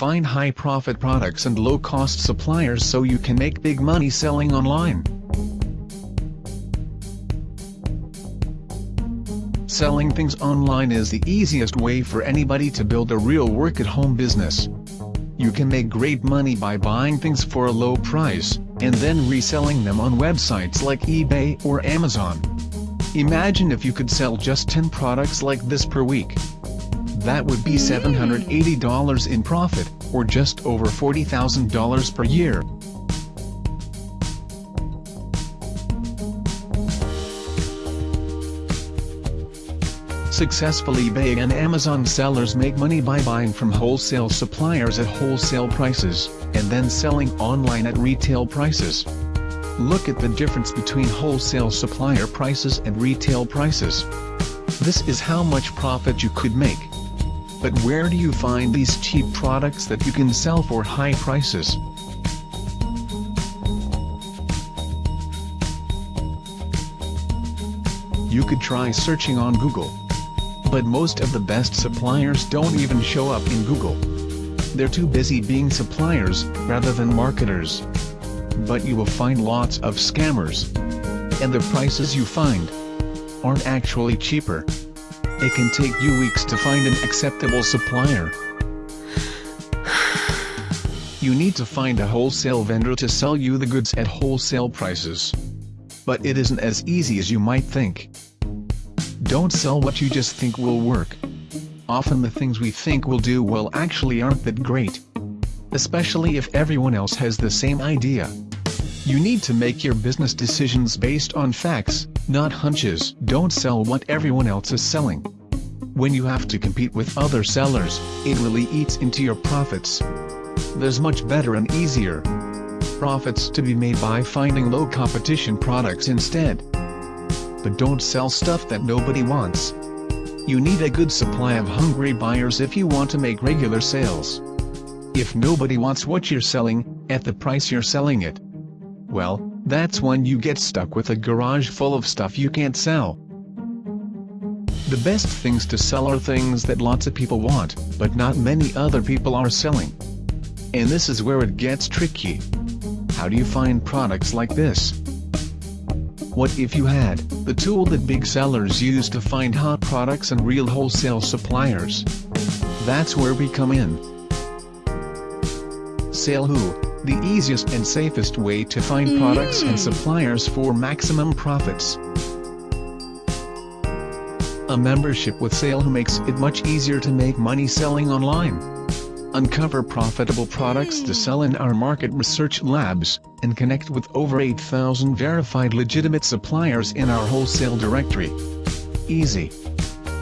Find high-profit products and low-cost suppliers so you can make big money selling online. Selling things online is the easiest way for anybody to build a real work-at-home business. You can make great money by buying things for a low price, and then reselling them on websites like eBay or Amazon. Imagine if you could sell just 10 products like this per week. That would be $780 in profit, or just over $40,000 per year. Successful eBay and Amazon sellers make money by buying from wholesale suppliers at wholesale prices, and then selling online at retail prices. Look at the difference between wholesale supplier prices and retail prices. This is how much profit you could make. But where do you find these cheap products that you can sell for high prices? You could try searching on Google. But most of the best suppliers don't even show up in Google. They're too busy being suppliers, rather than marketers. But you will find lots of scammers. And the prices you find aren't actually cheaper. It can take you weeks to find an acceptable supplier. You need to find a wholesale vendor to sell you the goods at wholesale prices. But it isn't as easy as you might think. Don't sell what you just think will work. Often the things we think will do well actually aren't that great. Especially if everyone else has the same idea. You need to make your business decisions based on facts, not hunches. Don't sell what everyone else is selling. When you have to compete with other sellers, it really eats into your profits. There's much better and easier profits to be made by finding low competition products instead but don't sell stuff that nobody wants. You need a good supply of hungry buyers if you want to make regular sales. If nobody wants what you're selling, at the price you're selling it, well, that's when you get stuck with a garage full of stuff you can't sell. The best things to sell are things that lots of people want, but not many other people are selling. And this is where it gets tricky. How do you find products like this? What if you had the tool that big sellers use to find hot products and real wholesale suppliers? That's where we come in. SaleHoo, the easiest and safest way to find products and mm. suppliers for maximum profits. A membership with SaleHoo makes it much easier to make money selling online. Uncover profitable products to mm. sell in our market research labs, and connect with over 8,000 verified legitimate suppliers in our wholesale directory. Easy.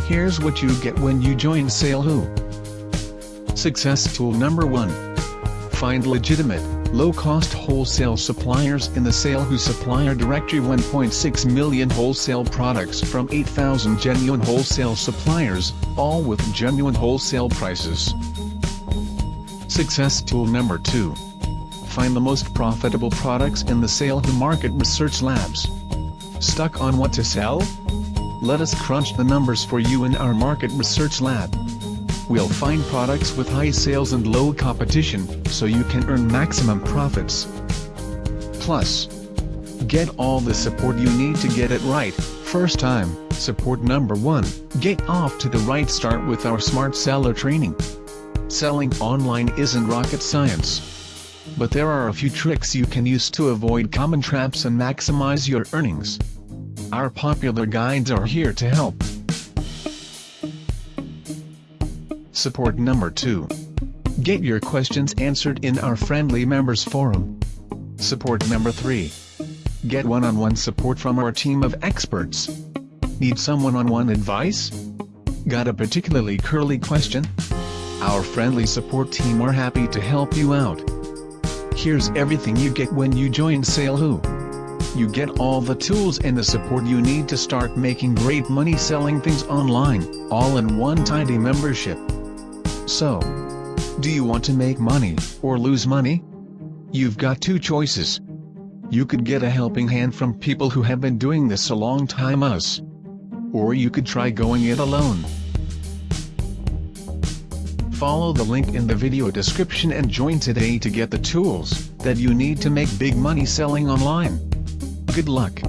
Here's what you get when you join SaleHoo. Success tool number 1. Find legitimate, low-cost wholesale suppliers in the SaleHoo supplier directory 1.6 million wholesale products from 8,000 genuine wholesale suppliers, all with genuine wholesale prices. Success tool number 2. Find the most profitable products in the SaleHoo Market Research Labs. Stuck on what to sell? Let us crunch the numbers for you in our Market Research Lab. We'll find products with high sales and low competition, so you can earn maximum profits. Plus, get all the support you need to get it right, first time, support number 1, get off to the right start with our Smart Seller training. Selling online isn't rocket science. But there are a few tricks you can use to avoid common traps and maximize your earnings. Our popular guides are here to help. Support number 2. Get your questions answered in our friendly members forum. Support number 3. Get one-on-one -on -one support from our team of experts. Need some one-on-one -on -one advice? Got a particularly curly question? Our friendly support team are happy to help you out. Here's everything you get when you join SaleHoo. You get all the tools and the support you need to start making great money selling things online, all in one tidy membership. So, do you want to make money, or lose money? You've got two choices. You could get a helping hand from people who have been doing this a long time us. Or you could try going it alone. Follow the link in the video description and join today to get the tools that you need to make big money selling online. Good luck!